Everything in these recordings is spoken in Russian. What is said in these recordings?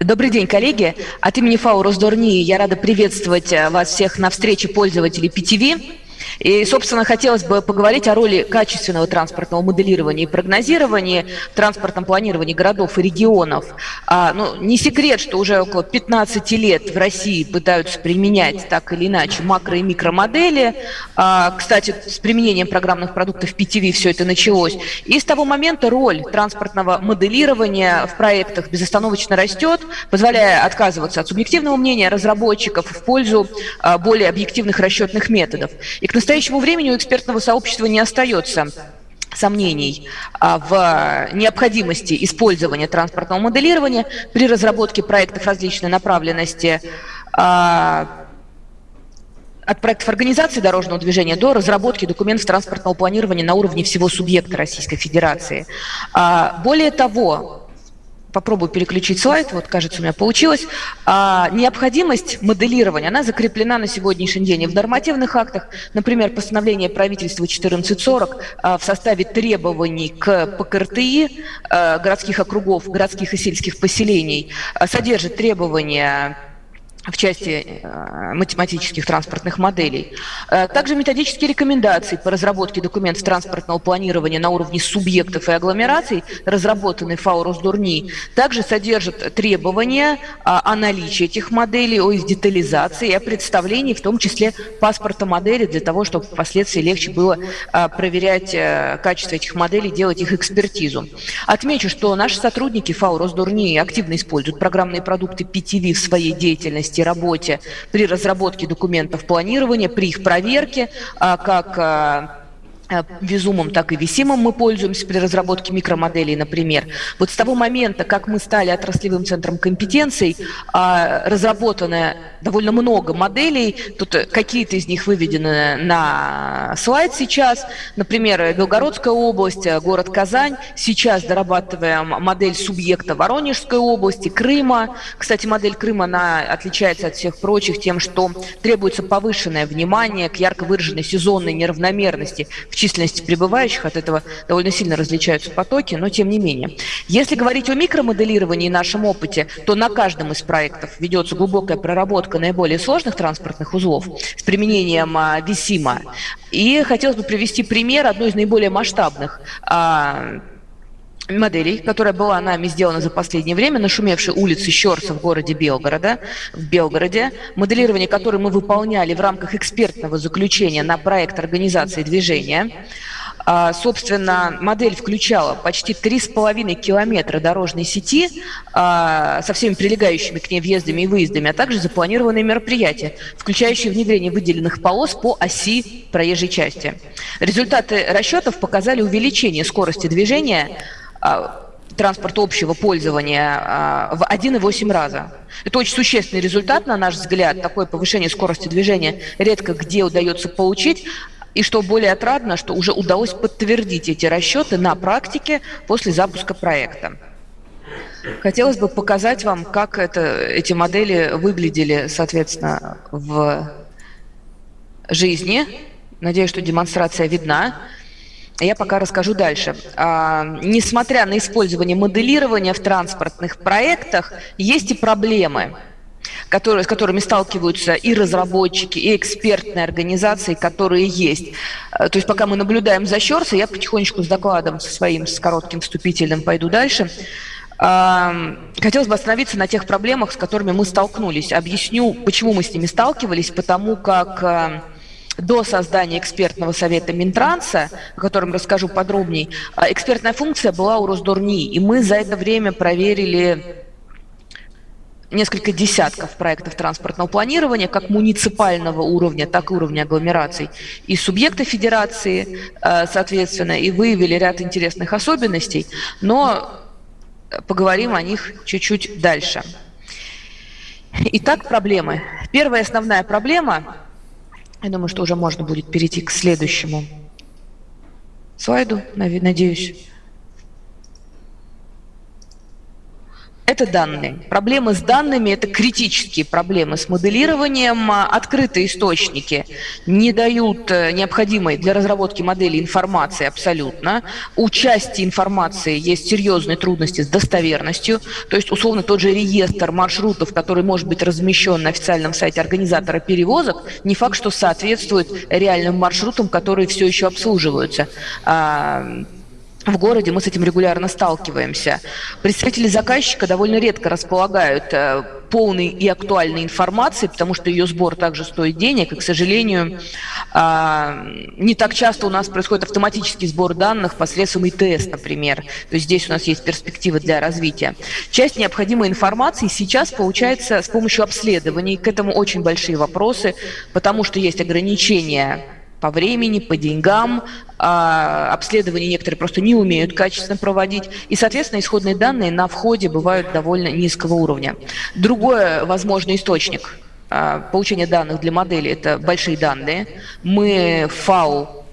Добрый день, коллеги. От имени ФАУ Росдорни я рада приветствовать э, вас всех на встрече пользователей PTV. И, собственно, хотелось бы поговорить о роли качественного транспортного моделирования и прогнозирования в транспортном планировании городов и регионов. А, ну, не секрет, что уже около 15 лет в России пытаются применять так или иначе макро- и микромодели. А, кстати, с применением программных продуктов PTV все это началось. И с того момента роль транспортного моделирования в проектах безостановочно растет, позволяя отказываться от субъективного мнения разработчиков в пользу а, более объективных расчетных методов. И к настоящему времени у экспертного сообщества не остается сомнений а, в необходимости использования транспортного моделирования при разработке проектов различной направленности а, от проектов организации дорожного движения до разработки документов транспортного планирования на уровне всего субъекта Российской Федерации. А, более того, попробую переключить слайд, вот кажется у меня получилось. А, необходимость моделирования, она закреплена на сегодняшний день и в нормативных актах, например, постановление правительства 1440 а, в составе требований к ПКРТИ а, городских округов, городских и сельских поселений а, содержит требования в части э, математических транспортных моделей. Э, также методические рекомендации по разработке документов транспортного планирования на уровне субъектов и агломераций, разработанные ФАО Росдурни, также содержат требования о наличии этих моделей, о их детализации о представлении, в том числе паспорта модели, для того, чтобы впоследствии легче было э, проверять качество этих моделей, делать их экспертизу. Отмечу, что наши сотрудники ФАО Росдурни активно используют программные продукты PTV в своей деятельности, деятельности, работе. При разработке документов планирования, при их проверке, а, как а, визумом, так и висимом мы пользуемся при разработке микромоделей, например. Вот с того момента, как мы стали отраслевым центром компетенций, а, разработано довольно много моделей, тут какие-то из них выведены на слайд сейчас, например, Белгородская область, город Казань, сейчас дорабатываем модель субъекта Воронежской области, Крыма. Кстати, модель Крыма, она отличается от всех прочих тем, что требуется повышенное внимание к ярко выраженной сезонной неравномерности в численности прибывающих, от этого довольно сильно различаются потоки, но тем не менее. Если говорить о микромоделировании и нашем опыте, то на каждом из проектов ведется глубокая проработка наиболее сложных транспортных узлов с применением а, Висима. И хотелось бы привести пример одной из наиболее масштабных а, моделей, которая была нами сделана за последнее время, нашумевшей улицы Щерса в городе Белгорода, в Белгороде, моделирование которой мы выполняли в рамках экспертного заключения на проект организации движения. А, собственно, модель включала почти 3,5 километра дорожной сети а, со всеми прилегающими к ней въездами и выездами, а также запланированные мероприятия, включающие внедрение выделенных полос по оси проезжей части. Результаты расчетов показали увеличение скорости движения а, транспорта общего пользования а, в 1,8 раза. Это очень существенный результат, на наш взгляд. Такое повышение скорости движения редко где удается получить. И что более отрадно, что уже удалось подтвердить эти расчеты на практике после запуска проекта. Хотелось бы показать вам, как это, эти модели выглядели, соответственно, в жизни. Надеюсь, что демонстрация видна. Я пока расскажу дальше. А, несмотря на использование моделирования в транспортных проектах, есть и проблемы, которые, с которыми сталкиваются и разработчики, и экспертные организации, которые есть. А, то есть пока мы наблюдаем за Щерса, я потихонечку с докладом со своим, с коротким вступительным пойду дальше. А, хотелось бы остановиться на тех проблемах, с которыми мы столкнулись. Объясню, почему мы с ними сталкивались, потому как а, до создания экспертного совета Минтранса, о котором расскажу подробнее, а, экспертная функция была у Росдорни, и мы за это время проверили несколько десятков проектов транспортного планирования, как муниципального уровня, так и уровня агломераций, и субъекты федерации, а, соответственно, и выявили ряд интересных особенностей, но поговорим о них чуть-чуть дальше. Итак, проблемы. Первая основная проблема я думаю, что уже можно будет перейти к следующему слайду, надеюсь. Это данные. Проблемы с данными – это критические проблемы с моделированием. Открытые источники не дают э, необходимой для разработки модели информации абсолютно. У части информации есть серьезные трудности с достоверностью. То есть, условно, тот же реестр маршрутов, который может быть размещен на официальном сайте организатора перевозок, не факт, что соответствует реальным маршрутам, которые все еще обслуживаются а, в городе мы с этим регулярно сталкиваемся. Представители заказчика довольно редко располагают э, полной и актуальной информацией, потому что ее сбор также стоит денег, и, к сожалению, а, не так часто у нас происходит автоматический сбор данных посредством ИТС, например. То есть здесь у нас есть перспективы для развития. Часть необходимой информации сейчас получается с помощью обследований. К этому очень большие вопросы, потому что есть ограничения по времени, по деньгам, а, обследования некоторые просто не умеют качественно проводить, и, соответственно, исходные данные на входе бывают довольно низкого уровня. Другой возможный источник а, получения данных для модели – это большие данные. Мы ФАУ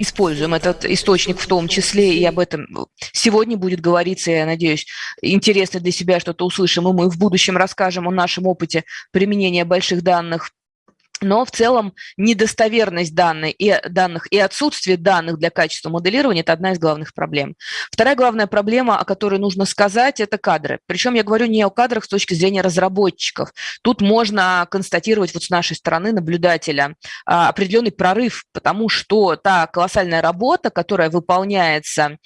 используем этот источник в том числе, и об этом сегодня будет говориться, я надеюсь, интересно для себя что-то услышим, и мы в будущем расскажем о нашем опыте применения больших данных но в целом недостоверность данных и, данных и отсутствие данных для качества моделирования – это одна из главных проблем. Вторая главная проблема, о которой нужно сказать, это кадры. Причем я говорю не о кадрах с точки зрения разработчиков. Тут можно констатировать вот с нашей стороны наблюдателя а, определенный прорыв, потому что та колоссальная работа, которая выполняется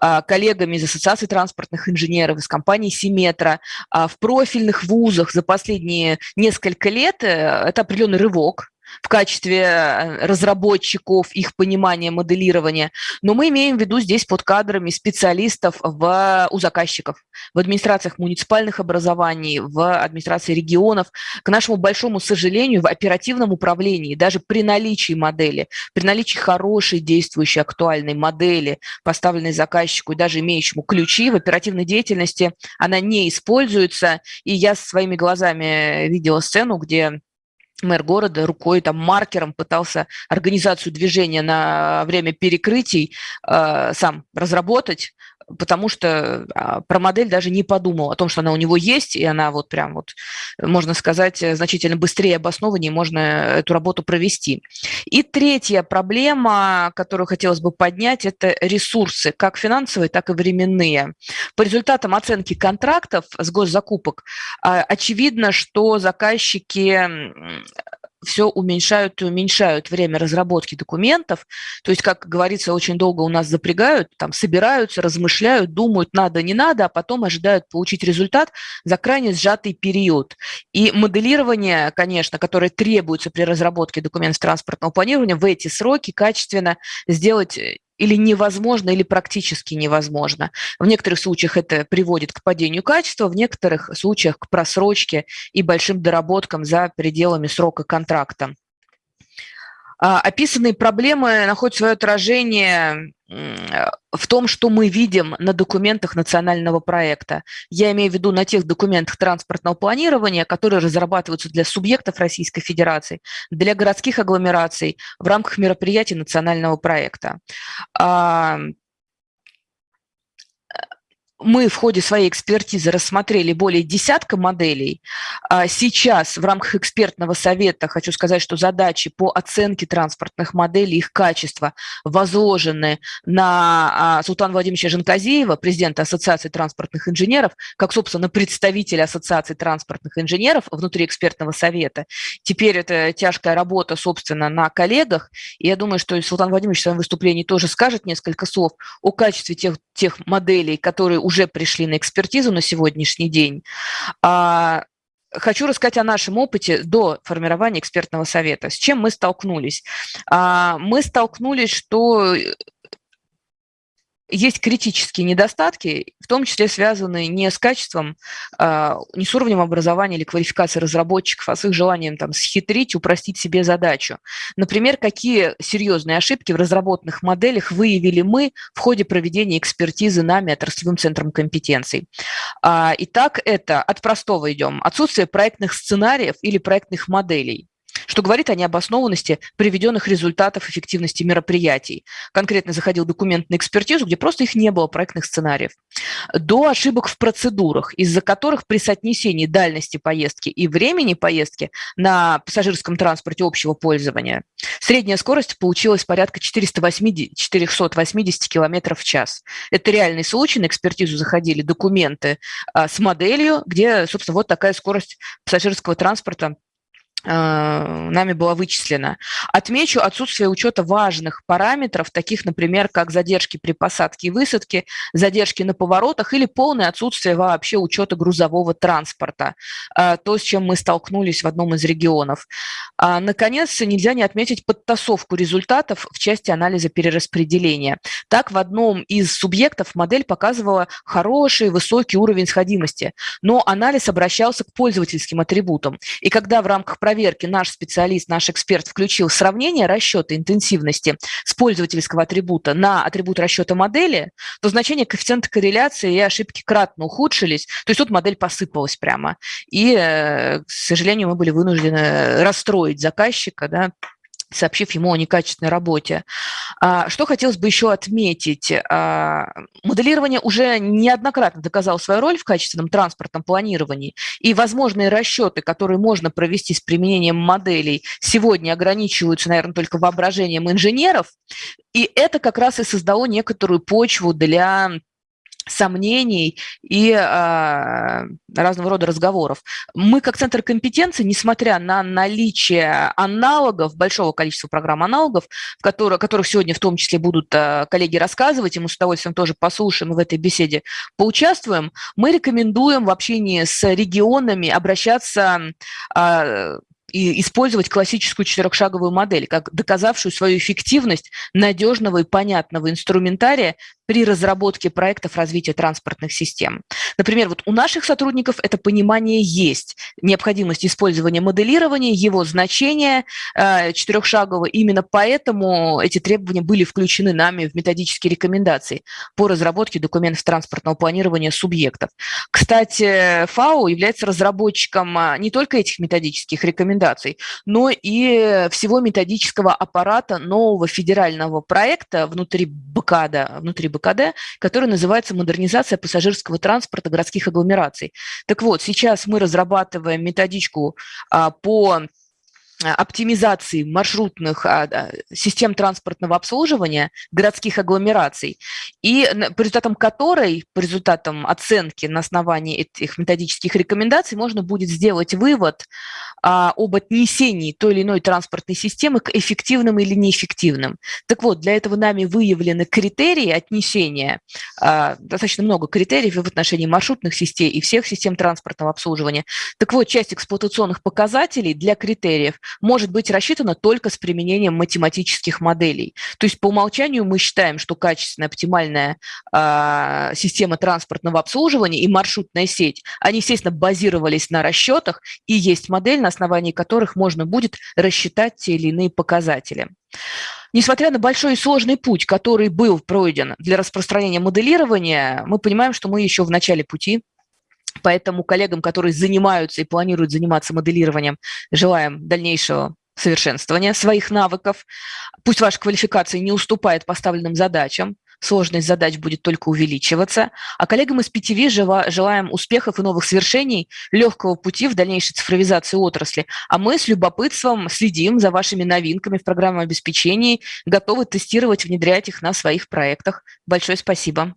а, коллегами из Ассоциации транспортных инженеров, из компании Симметра а, в профильных вузах за последние несколько лет, э, это определенный рывок срок в качестве э, разработчиков, их понимания, моделирования, но мы имеем в виду здесь под кадрами специалистов в, у заказчиков, в администрациях муниципальных образований, в администрации регионов. К нашему большому сожалению, в оперативном управлении, даже при наличии модели, при наличии хорошей действующей актуальной модели, поставленной заказчику и даже имеющему ключи в оперативной деятельности, она не используется. И я своими глазами видела сцену, где мэр города рукой, там, маркером пытался организацию движения на время перекрытий э, сам разработать, потому что а, про модель даже не подумал о том, что она у него есть, и она вот прям вот, можно сказать, значительно быстрее обоснованнее можно эту работу провести. И третья проблема, которую хотелось бы поднять, это ресурсы, как финансовые, так и временные. По результатам оценки контрактов с госзакупок а, очевидно, что заказчики все уменьшают и уменьшают время разработки документов. То есть, как говорится, очень долго у нас запрягают, там собираются, размышляют, думают, надо, не надо, а потом ожидают получить результат за крайне сжатый период. И моделирование, конечно, которое требуется при разработке документов транспортного планирования, в эти сроки качественно сделать э, или невозможно, или практически невозможно. В некоторых случаях это приводит к падению качества, в некоторых случаях к просрочке и большим доработкам за пределами срока контракта. А, описанные проблемы находят свое отражение в том, что мы видим на документах национального проекта. Я имею в виду на тех документах транспортного планирования, которые разрабатываются для субъектов Российской Федерации, для городских агломераций в рамках мероприятий национального проекта. Мы в ходе своей экспертизы рассмотрели более десятка моделей. А сейчас в рамках экспертного совета хочу сказать, что задачи по оценке транспортных моделей, их качества возложены на а, Султана Владимировича Жанказеева, президента Ассоциации транспортных инженеров, как, собственно, представителя Ассоциации транспортных инженеров внутри экспертного совета. Теперь это тяжкая работа, собственно, на коллегах. И я думаю, что Султан Владимирович в своем выступлении тоже скажет несколько слов о качестве тех, тех моделей, которые уже уже пришли на экспертизу на сегодняшний день. А, хочу рассказать о нашем опыте до формирования экспертного совета. С чем мы столкнулись? А, мы столкнулись, что есть критические недостатки, в том числе связанные не с качеством, а, не с уровнем образования или квалификации разработчиков, а с их желанием там, схитрить, упростить себе задачу. Например, какие серьезные ошибки в разработанных моделях выявили мы в ходе проведения экспертизы нами отраслевым центром компетенций. Итак, это от простого идем. Отсутствие проектных сценариев или проектных моделей. Что говорит о необоснованности приведенных результатов эффективности мероприятий. Конкретно заходил документ на экспертизу, где просто их не было, проектных сценариев. До ошибок в процедурах, из-за которых при соотнесении дальности поездки и времени поездки на пассажирском транспорте общего пользования средняя скорость получилась порядка 480, 480 км в час. Это реальный случай, на экспертизу заходили документы а, с моделью, где, собственно, вот такая скорость пассажирского транспорта нами была вычислена. Отмечу отсутствие учета важных параметров, таких, например, как задержки при посадке и высадке, задержки на поворотах или полное отсутствие вообще учета грузового транспорта, э, то, с чем мы столкнулись в одном из регионов. А, наконец, нельзя не отметить подтасовку результатов в части анализа перераспределения. Так, в одном из субъектов модель показывала хороший, высокий уровень сходимости, но анализ обращался к пользовательским атрибутам. И когда в рамках проверки наш специалист, наш эксперт включил сравнение расчета интенсивности с пользовательского атрибута на атрибут расчета модели, то значение коэффициента корреляции и ошибки кратно ухудшились. То есть тут модель посыпалась прямо. И, э, к сожалению, мы были вынуждены расстроить заказчика, да, сообщив ему о некачественной работе. А, что хотелось бы еще отметить? А, моделирование уже неоднократно доказало свою роль в качественном транспортном планировании, и возможные расчеты, которые можно провести с применением моделей, сегодня ограничиваются, наверное, только воображением инженеров, и это как раз и создало некоторую почву для сомнений и э, разного рода разговоров. Мы как центр компетенции, несмотря на наличие аналогов, большого количества программ аналогов, в которых, которых сегодня в том числе будут э, коллеги рассказывать, и мы с удовольствием тоже послушаем и в этой беседе поучаствуем, мы рекомендуем в общении с регионами обращаться э, и использовать классическую четырехшаговую модель, как доказавшую свою эффективность надежного и понятного инструментария при разработке проектов развития транспортных систем. Например, вот у наших сотрудников это понимание есть, необходимость использования моделирования, его значение э, четырехшагового. Именно поэтому эти требования были включены нами в методические рекомендации по разработке документов транспортного планирования субъектов. Кстати, ФАО является разработчиком а, не только этих методических рекомендаций, но и всего методического аппарата нового федерального проекта внутри БКАДа, внутри БКД, который называется «Модернизация пассажирского транспорта городских агломераций». Так вот, сейчас мы разрабатываем методичку а, по оптимизации маршрутных а, систем транспортного обслуживания городских агломераций, и по результатам которой, по результатам оценки на основании этих методических рекомендаций можно будет сделать вывод а, об отнесении той или иной транспортной системы к эффективным или неэффективным. Так вот, для этого нами выявлены критерии отнесения, а, достаточно много критериев в отношении маршрутных систем и всех систем транспортного обслуживания. Так вот, часть эксплуатационных показателей для критериев может быть рассчитана только с применением математических моделей. То есть по умолчанию мы считаем, что качественная, оптимальная э, система транспортного обслуживания и маршрутная сеть, они, естественно, базировались на расчетах, и есть модель, на основании которых можно будет рассчитать те или иные показатели. Несмотря на большой и сложный путь, который был пройден для распространения моделирования, мы понимаем, что мы еще в начале пути, Поэтому коллегам, которые занимаются и планируют заниматься моделированием, желаем дальнейшего совершенствования своих навыков. Пусть ваша квалификация не уступает поставленным задачам, сложность задач будет только увеличиваться. А коллегам из PTV желаем успехов и новых свершений, легкого пути в дальнейшей цифровизации отрасли. А мы с любопытством следим за вашими новинками в программном обеспечении, готовы тестировать, внедрять их на своих проектах. Большое спасибо.